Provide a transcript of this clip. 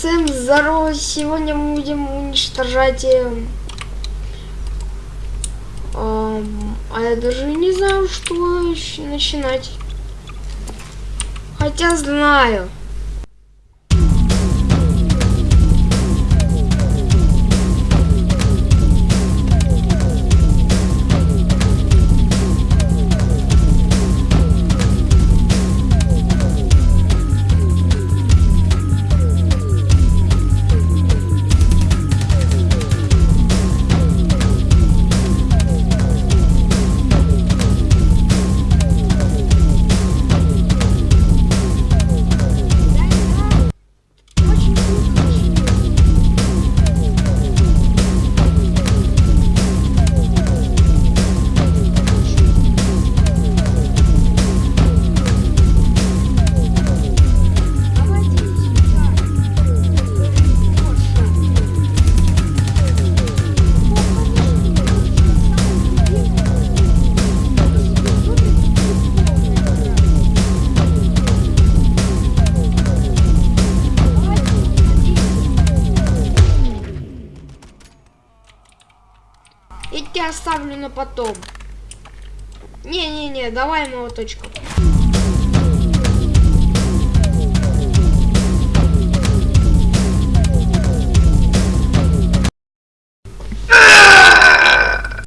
Всем здорово! Сегодня мы будем уничтожать... эм, эм, а я даже не знаю, что начинать. Хотя знаю. Тебя оставлю на потом. Не-не-не, давай молоточком.